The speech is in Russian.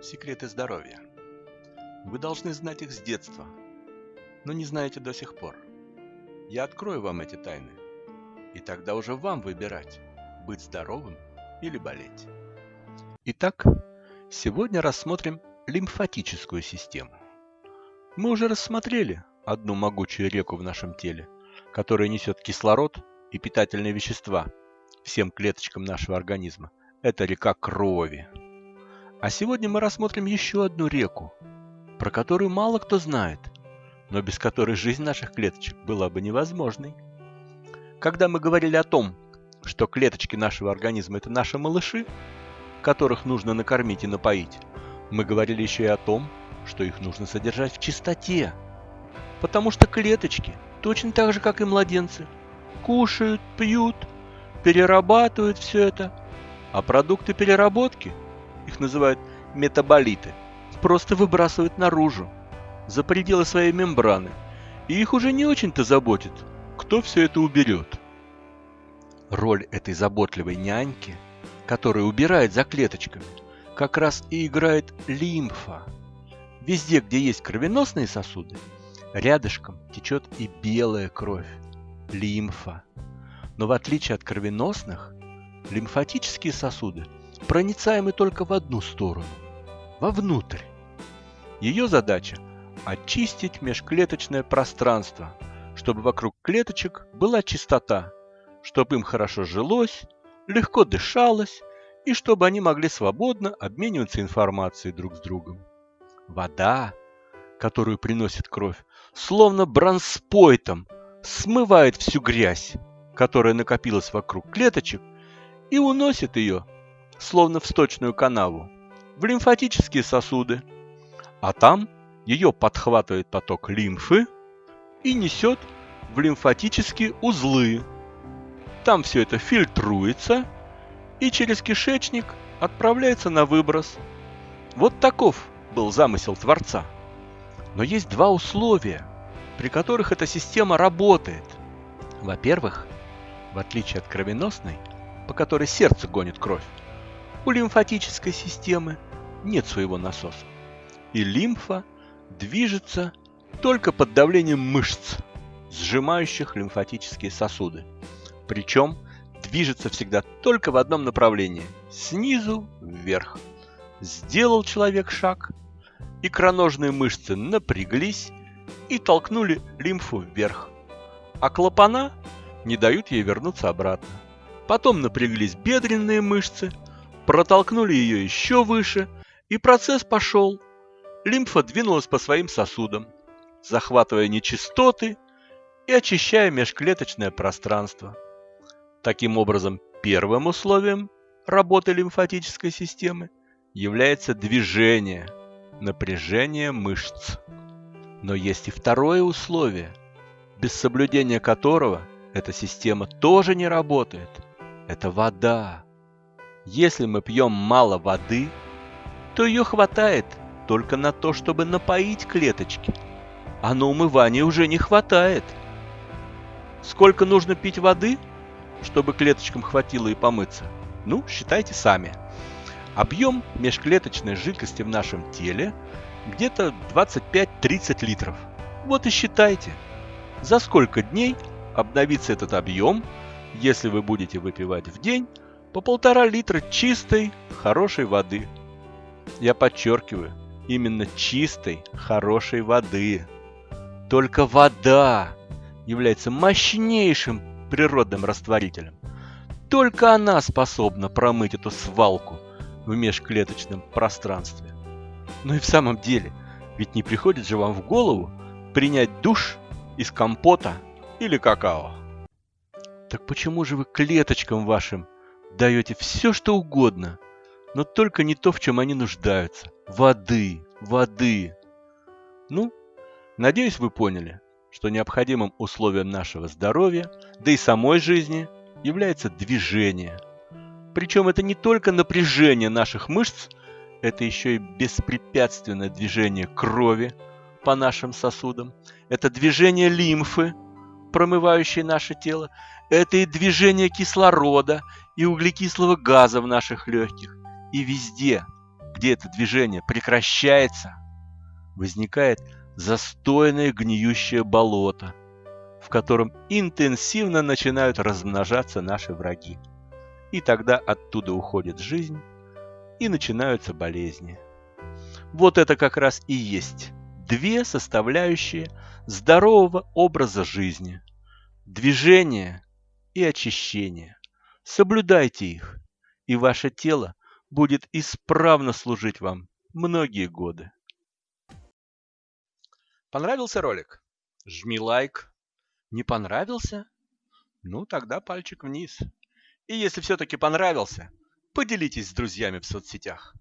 Секреты здоровья. Вы должны знать их с детства, но не знаете до сих пор. Я открою вам эти тайны, и тогда уже вам выбирать, быть здоровым или болеть. Итак, сегодня рассмотрим лимфатическую систему. Мы уже рассмотрели одну могучую реку в нашем теле, которая несет кислород и питательные вещества всем клеточкам нашего организма. Это река крови. А сегодня мы рассмотрим еще одну реку, про которую мало кто знает, но без которой жизнь наших клеточек была бы невозможной. Когда мы говорили о том, что клеточки нашего организма – это наши малыши, которых нужно накормить и напоить, мы говорили еще и о том, что их нужно содержать в чистоте. Потому что клеточки, точно так же, как и младенцы, кушают, пьют, перерабатывают все это, а продукты переработки – их называют метаболиты, просто выбрасывают наружу, за пределы своей мембраны, и их уже не очень-то заботит, кто все это уберет. Роль этой заботливой няньки, которая убирает за клеточками, как раз и играет лимфа. Везде, где есть кровеносные сосуды, рядышком течет и белая кровь, лимфа. Но в отличие от кровеносных, лимфатические сосуды – проницаемы только в одну сторону – вовнутрь. Ее задача – очистить межклеточное пространство, чтобы вокруг клеточек была чистота, чтобы им хорошо жилось, легко дышалось и чтобы они могли свободно обмениваться информацией друг с другом. Вода, которую приносит кровь, словно бронспойтом смывает всю грязь, которая накопилась вокруг клеточек, и уносит ее словно в сточную канаву, в лимфатические сосуды, а там ее подхватывает поток лимфы и несет в лимфатические узлы. Там все это фильтруется и через кишечник отправляется на выброс. Вот таков был замысел Творца. Но есть два условия, при которых эта система работает. Во-первых, в отличие от кровеносной, по которой сердце гонит кровь, у лимфатической системы нет своего насоса, и лимфа движется только под давлением мышц, сжимающих лимфатические сосуды. Причем движется всегда только в одном направлении – снизу вверх. Сделал человек шаг, икроножные мышцы напряглись и толкнули лимфу вверх, а клапана не дают ей вернуться обратно. Потом напряглись бедренные мышцы – протолкнули ее еще выше, и процесс пошел. Лимфа двинулась по своим сосудам, захватывая нечистоты и очищая межклеточное пространство. Таким образом, первым условием работы лимфатической системы является движение, напряжение мышц. Но есть и второе условие, без соблюдения которого эта система тоже не работает. Это вода. Если мы пьем мало воды, то ее хватает только на то, чтобы напоить клеточки, а на умывание уже не хватает. Сколько нужно пить воды, чтобы клеточкам хватило и помыться? Ну, считайте сами. Объем межклеточной жидкости в нашем теле где-то 25-30 литров. Вот и считайте, за сколько дней обновится этот объем, если вы будете выпивать в день по полтора литра чистой, хорошей воды. Я подчеркиваю, именно чистой, хорошей воды. Только вода является мощнейшим природным растворителем. Только она способна промыть эту свалку в межклеточном пространстве. Ну и в самом деле, ведь не приходит же вам в голову принять душ из компота или какао. Так почему же вы клеточкам вашим даете все, что угодно, но только не то, в чем они нуждаются. Воды, воды. Ну, надеюсь, вы поняли, что необходимым условием нашего здоровья, да и самой жизни, является движение. Причем это не только напряжение наших мышц, это еще и беспрепятственное движение крови по нашим сосудам, это движение лимфы, промывающей наше тело, это и движение кислорода, и углекислого газа в наших легких. И везде, где это движение прекращается, возникает застойное гниющее болото, в котором интенсивно начинают размножаться наши враги. И тогда оттуда уходит жизнь, и начинаются болезни. Вот это как раз и есть две составляющие здорового образа жизни – движение и очищение. Соблюдайте их, и ваше тело будет исправно служить вам многие годы. Понравился ролик? Жми лайк. Не понравился? Ну, тогда пальчик вниз. И если все-таки понравился, поделитесь с друзьями в соцсетях.